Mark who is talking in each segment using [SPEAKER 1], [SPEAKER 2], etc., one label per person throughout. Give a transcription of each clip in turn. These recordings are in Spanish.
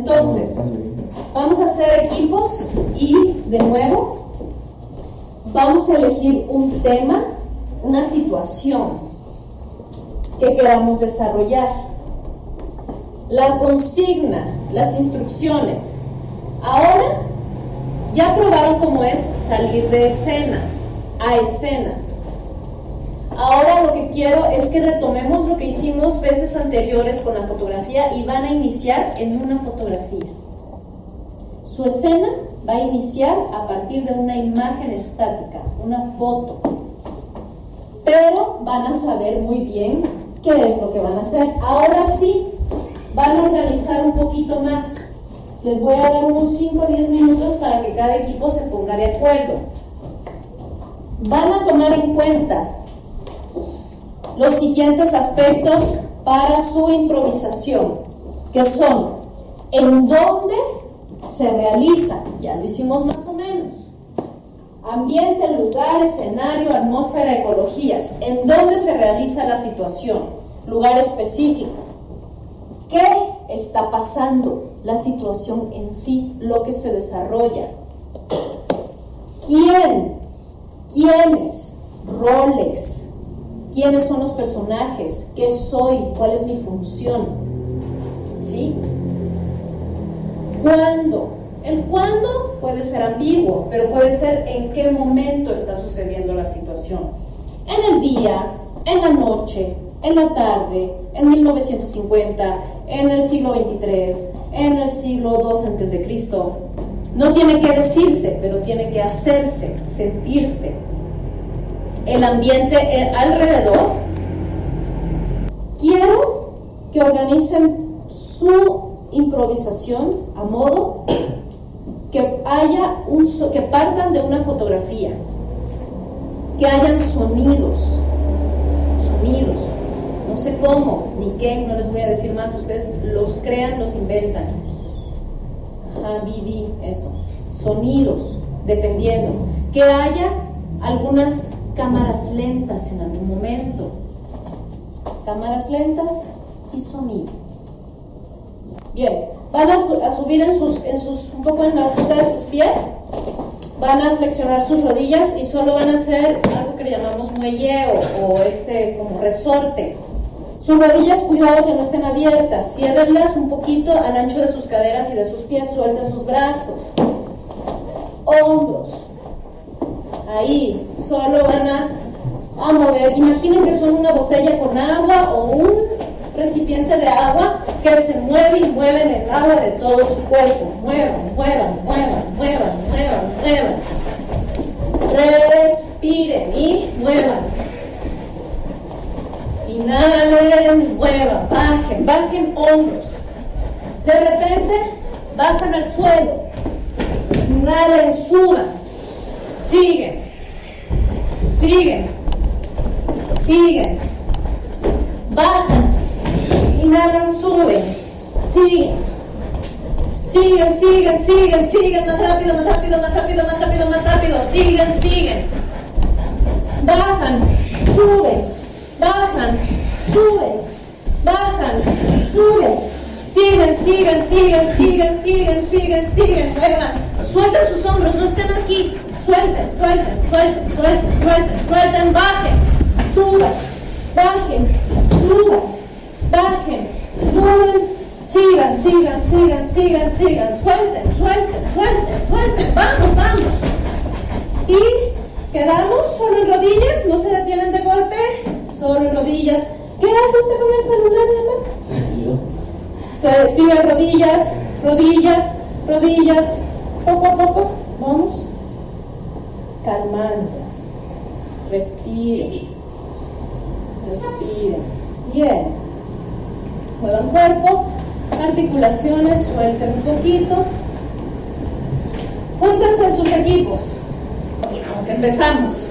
[SPEAKER 1] Entonces, vamos a hacer equipos y de nuevo vamos a elegir un tema, una situación que queramos desarrollar. La consigna, las instrucciones. Ahora ya probaron cómo es salir de escena a escena. Ahora lo que quiero es que retomemos lo que hicimos veces anteriores con la fotografía y van a iniciar en una fotografía. Su escena va a iniciar a partir de una imagen estática, una foto. Pero van a saber muy bien qué es lo que van a hacer. Ahora sí, van a organizar un poquito más. Les voy a dar unos 5 o 10 minutos para que cada equipo se ponga de acuerdo. Van a tomar en cuenta los siguientes aspectos para su improvisación, que son en dónde se realiza, ya lo hicimos más o menos, ambiente, lugar, escenario, atmósfera, ecologías, en dónde se realiza la situación, lugar específico, qué está pasando, la situación en sí, lo que se desarrolla, quién, quiénes, roles, quiénes son los personajes, qué soy, cuál es mi función. ¿Sí? ¿Cuándo? El cuándo puede ser ambiguo, pero puede ser en qué momento está sucediendo la situación. En el día, en la noche, en la tarde, en 1950, en el siglo 23, en el siglo II antes de Cristo. No tiene que decirse, pero tiene que hacerse, sentirse, el ambiente eh, alrededor, quiero que organicen su improvisación a modo que haya un que partan de una fotografía, que hayan sonidos, sonidos, no sé cómo ni qué, no les voy a decir más, ustedes los crean, los inventan. Ajá, viví eso, sonidos, dependiendo, que haya algunas cámaras lentas en algún momento. Cámaras lentas y sonido. Bien, van a, subir en sus, en sus, un poco en la punta de sus pies, van a flexionar sus rodillas y solo van a hacer algo que le llamamos muelleo o este como resorte. Sus rodillas, cuidado que no estén abiertas, ciérrenlas un poquito al ancho de sus caderas y de sus pies, suelten sus brazos. Hombros, ahí solo van a, mover. Imaginen que son una botella con agua o un recipiente de agua que se mueve y mueven el agua de todo su cuerpo. Muevan, muevan, muevan, muevan, muevan, muevan. Respiren y muevan. Inhalen, muevan, bajen, bajen hombros. De repente bajan al suelo. Inhalen, suban Siguen. Siguen. Siguen. Bajan. Inhalan, suben. Siguen. Siguen, siguen, siguen, siguen. Más rápido, más rápido, más rápido, más rápido, más rápido. Siguen, siguen. Bajan. Suben. Bajan. Suben. Bajan. Suben Siguen, siguen, siguen, siguen, siguen, siguen, siguen, muevan. Suelten sus hombros, no estén aquí. Suelten, suelten, suelten, suelten, suelten, suelten, bajen, suban, bajen, suban, bajen, suben, sigan, sigan, sigan, sigan, sigan, suelten, suelten, suelten, suelten, vamos, vamos. Y quedamos solo en rodillas, no se detienen de golpe, solo en rodillas. ¿Qué hace usted con el celular en la mano? Sigue rodillas, rodillas, rodillas, poco a poco, vamos calmando, respire, respire, bien, muevan cuerpo, articulaciones, suelten un poquito, júntense sus equipos, vamos, empezamos.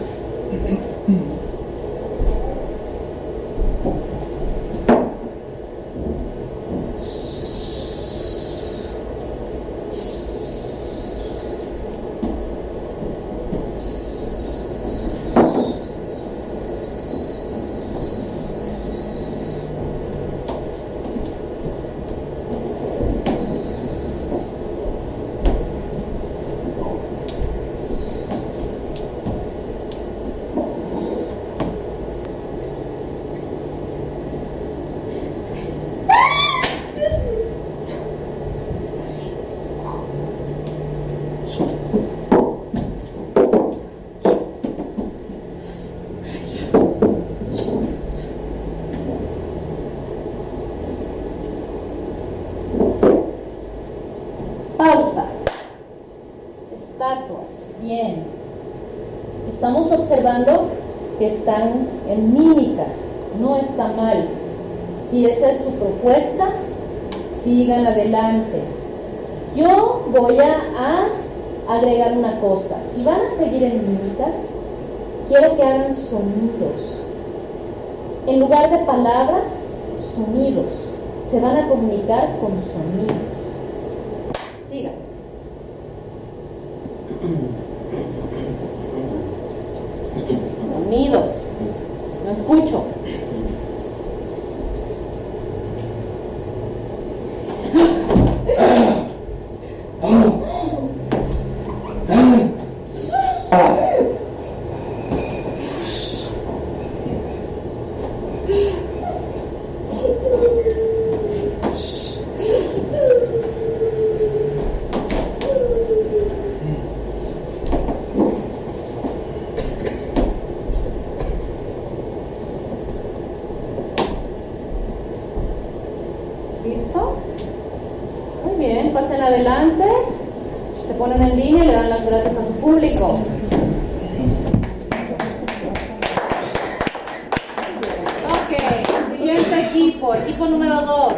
[SPEAKER 1] Pausa. Estatuas. Bien. Estamos observando que están en mímica. No está mal. Si esa es su propuesta, sigan adelante. Yo voy a, agregar una cosa. Si van a seguir en mímica, quiero que hagan sonidos. En lugar de palabra, sonidos. Se van a comunicar con sonidos. Sonidos. No escucho. ¿Listo? Muy bien, pasen adelante, se ponen en línea y le dan las gracias a su público. Ok, siguiente equipo, equipo número 2.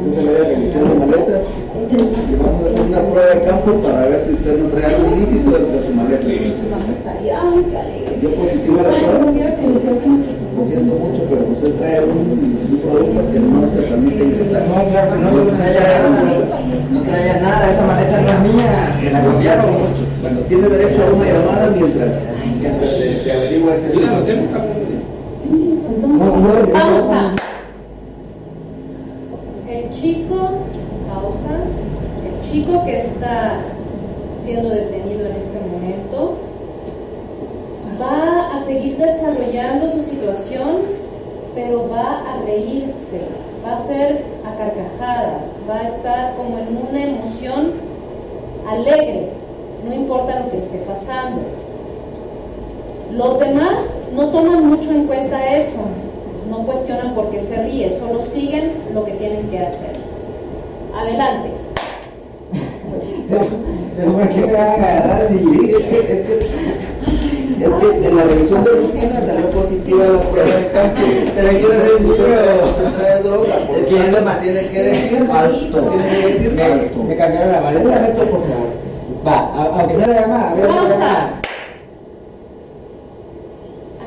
[SPEAKER 2] Entonces le voy a revisión de maletas y vamos a hacer una prueba de campo para ver si usted no trae algo ilícito dentro de su maleta. Yo positivo a la prueba, lo siento mucho, pero usted trae un, un producto que no se permite ingresar.
[SPEAKER 3] No, claro, no,
[SPEAKER 2] Pues,
[SPEAKER 3] no no traía nada, esa maleta no es mía, la
[SPEAKER 2] mucho. Bueno, tiene derecho a una llamada mientras, mientras se, averigua este asunto.
[SPEAKER 3] No, no es
[SPEAKER 1] Pausa. El chico, pausa. El chico que está siendo detenido en este momento va a seguir desarrollando su situación, pero va a reírse, va a ser a carcajadas, va a estar como en una emoción alegre, no importa lo que esté pasando. Los demás no toman mucho en cuenta eso, no cuestionan por qué se ríe, solo siguen lo que tienen que hacer. Adelante.
[SPEAKER 3] Pero ¿por qué me van a agarrar si
[SPEAKER 2] Sí, es que, es que, es que en la revisión de rutina salió positiva la prueba de campo.
[SPEAKER 3] Pero yo no Es que
[SPEAKER 2] nos tiene que decir
[SPEAKER 3] Alto.
[SPEAKER 2] nos tiene que decir
[SPEAKER 3] me,
[SPEAKER 2] alto.
[SPEAKER 3] me cambiaron la maleta?
[SPEAKER 2] Momento, por favor.
[SPEAKER 3] Va, a- aunque sea la llamada. a ver, la
[SPEAKER 1] Pausa.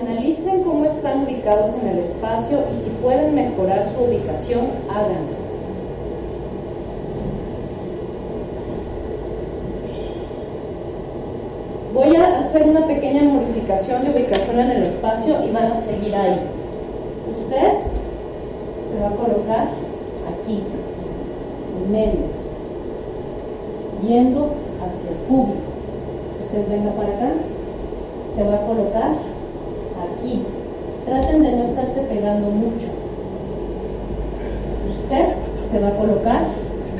[SPEAKER 1] Analicen cómo están ubicados en el espacio y si pueden mejorar su ubicación, háganlo. Voy a hacer una pequeña modificación de ubicación en el espacio y van a seguir ahí. Usted se va a colocar aquí, en medio, viendo hacia el público. Usted venga para acá, se va a colocar aquí. Traten de no estarse pegando mucho. Usted se va a colocar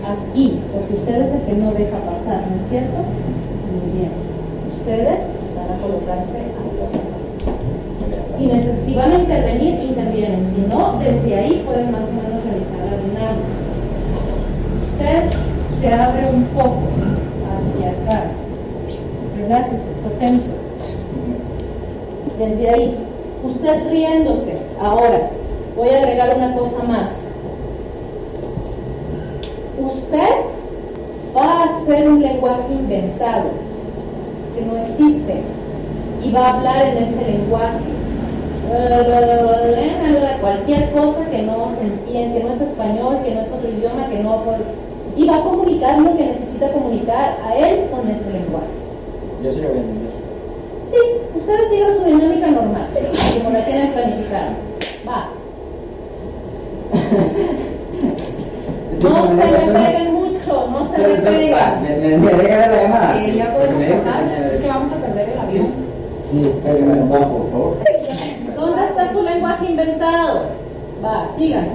[SPEAKER 1] aquí, porque usted es el que no deja pasar, ¿no es cierto? Muy bien. Ustedes van a colocarse aquí. Si, neces- si van a intervenir, intervienen. Si no, desde ahí pueden más o menos realizar las dinámicas. Usted se abre un poco hacia acá. Relájese, está tenso. Desde ahí, usted riéndose. Ahora, voy a agregar una cosa más. Usted va a hacer un lenguaje inventado que no existe y va a hablar en ese lenguaje. Cualquier cosa que no se entiende, que no es español, que no es otro idioma, que no puede. Y va a comunicar lo que necesita comunicar a él con ese lenguaje.
[SPEAKER 3] Yo sí lo voy a entender.
[SPEAKER 1] Sí, ustedes sigan su dinámica normal, como la tienen planificada. Va.
[SPEAKER 3] Es
[SPEAKER 1] No se me peguen se me.
[SPEAKER 3] Me, me, deja la llamada.
[SPEAKER 4] Eh, ya podemos pasar. Es que vamos a perder el avión.
[SPEAKER 3] Sí, espérame un poco, por favor.
[SPEAKER 1] ¿Dónde está su lenguaje inventado? Va, sigan.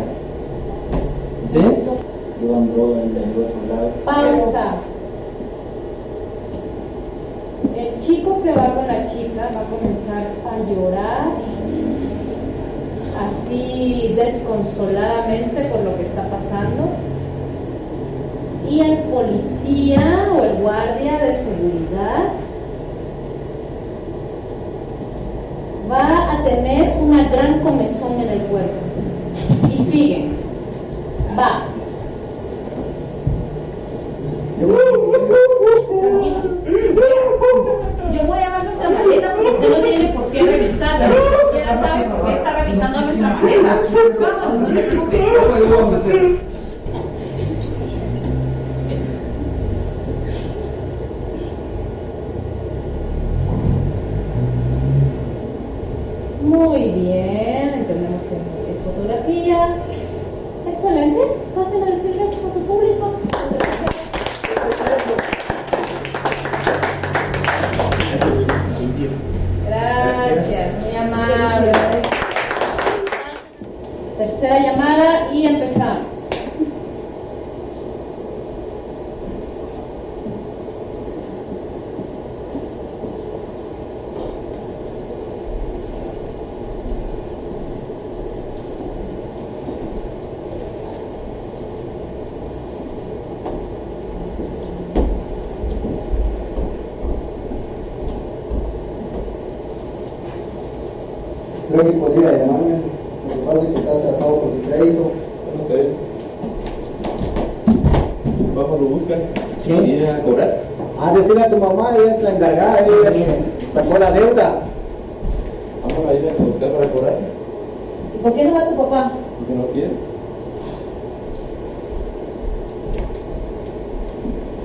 [SPEAKER 3] ¿Sí?
[SPEAKER 1] Pausa. El chico que va con la chica va a comenzar a llorar así desconsoladamente por lo que está pasando. Y el policía o el guardia de seguridad va a tener una gran comezón en el cuerpo. Y sigue. Va.
[SPEAKER 4] Yo voy a ver nuestra maleta porque usted no tiene por qué revisarla. Siquiera sabe por qué está revisando nuestra maleta. Vamos, no te preocupes.
[SPEAKER 1] Muy bien, entendemos que es fotografía. Excelente. Pasen a decirles a su público. Gracias, muy amable. Tercera llamada y empezamos.
[SPEAKER 2] Creo que podría llamarme. Lo que pasa es que está atrasado por su crédito.
[SPEAKER 5] No sé. Vamos, lo buscan.
[SPEAKER 3] ¿Qué?
[SPEAKER 5] ¿Viene a cobrar?
[SPEAKER 3] Ah, decirle a tu mamá, ella es la encargada, ella es- sacó la deuda.
[SPEAKER 5] Vamos a ir a buscar para cobrar.
[SPEAKER 1] ¿Y por qué no va tu papá?
[SPEAKER 5] Porque no quiere.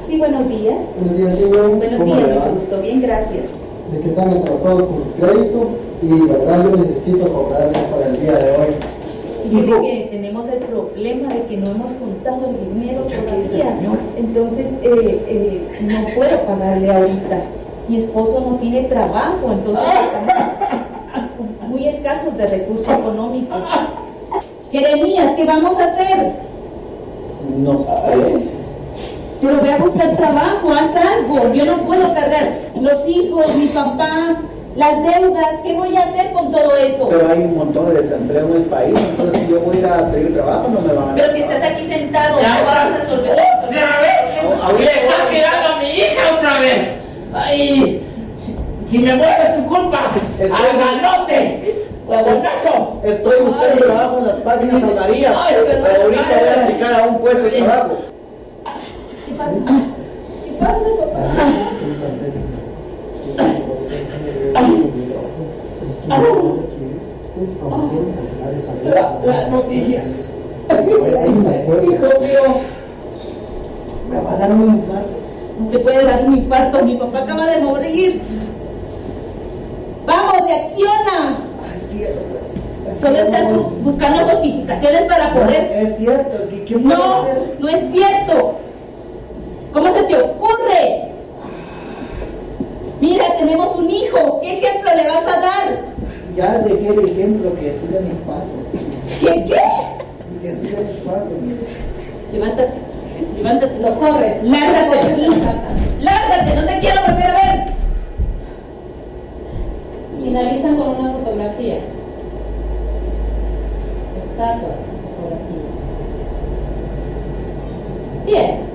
[SPEAKER 6] Sí, buenos días.
[SPEAKER 2] Buenos días, señor.
[SPEAKER 6] Buenos
[SPEAKER 2] ¿Cómo
[SPEAKER 6] días, mucho gusto. Bien, gracias.
[SPEAKER 2] De que están atrasados con su crédito y la verdad yo necesito cobrarles para el día de hoy.
[SPEAKER 6] Dice que tenemos el problema de que no hemos contado el dinero todavía. Entonces, eh, eh, no puedo pagarle ahorita. Mi esposo no tiene trabajo, entonces estamos muy escasos de recursos económicos. Jeremías, ¿qué vamos a hacer?
[SPEAKER 3] No sé.
[SPEAKER 6] Pero ve a buscar trabajo, haz algo. Yo no puedo perder los hijos, mi papá, las deudas. ¿Qué voy a hacer con todo eso?
[SPEAKER 3] Pero hay un montón de desempleo en el país, entonces si yo voy a ir a pedir trabajo no me van a
[SPEAKER 6] Pero si estás aquí sentado, no vas a resolver eso.
[SPEAKER 7] ¡Otra vez! ¡Le está quedando a mi hija otra vez! ¡Ay! Si, si me vuelves tu culpa,
[SPEAKER 3] Estoy-
[SPEAKER 7] ¡al ganote!
[SPEAKER 3] Estoy buscando trabajo en las páginas amarillas,
[SPEAKER 7] Ay,
[SPEAKER 3] pero ahorita voy a aplicar a un puesto de trabajo.
[SPEAKER 6] ¿Qué pasa? ¿Qué pasa, papá?
[SPEAKER 7] La, la noticia.
[SPEAKER 3] Hijo mío, me va a dar un infarto.
[SPEAKER 6] No te puede dar un infarto. Mi papá acaba de morir. Vamos, reacciona. Solo estás buscando justificaciones para poder.
[SPEAKER 3] Es cierto, ¿qué, qué
[SPEAKER 6] No,
[SPEAKER 3] hacer?
[SPEAKER 6] no es cierto. ¿Cómo se te ocurre? Mira, tenemos un hijo. ¿Qué ejemplo le vas a dar?
[SPEAKER 3] Ya dejé el ejemplo que siga mis pasos.
[SPEAKER 6] ¿Qué qué?
[SPEAKER 3] Sí, que siga mis pasos.
[SPEAKER 6] Levántate. Levántate.
[SPEAKER 1] Lo corres.
[SPEAKER 6] Lárgate de aquí. Lárgate, no te quiero volver a ver.
[SPEAKER 1] Finalizan con una fotografía. Estatuas en fotografía. Bien.